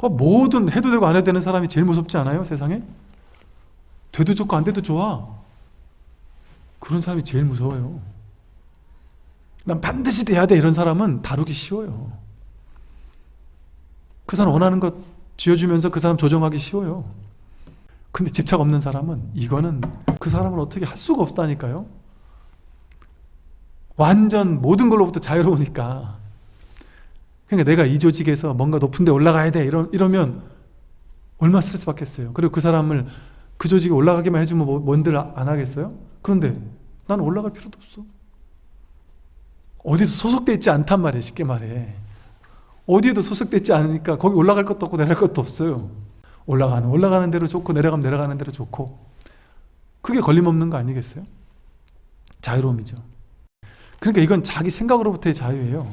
그 뭐든 해도 되고 안 해도 되는 사람이 제일 무섭지 않아요 세상에? 돼도 좋고 안 돼도 좋아. 그런 사람이 제일 무서워요. 난 반드시 돼야 돼 이런 사람은 다루기 쉬워요. 그 사람 원하는 것 쥐어주면서 그 사람 조정하기 쉬워요. 근데 집착 없는 사람은 이거는 그 사람을 어떻게 할 수가 없다니까요. 완전 모든 걸로부터 자유로우니까 그러니까 내가 이 조직에서 뭔가 높은 데 올라가야 돼. 이러, 이러면 얼마나 스트레스 받겠어요? 그리고 그 사람을 그 조직에 올라가기만 해주면 뭐, 뭔들 안 하겠어요? 그런데 나는 올라갈 필요도 없어. 어디서 소속돼 있지 않단 말이에요 쉽게 말해. 어디에도 소속돼 있지 않으니까 거기 올라갈 것도 없고 내려갈 것도 없어요. 올라가는 올라가는 대로 좋고 내려가면 내려가는 대로 좋고. 그게 걸림없는 거 아니겠어요? 자유로움이죠. 그러니까 이건 자기 생각으로부터의 자유예요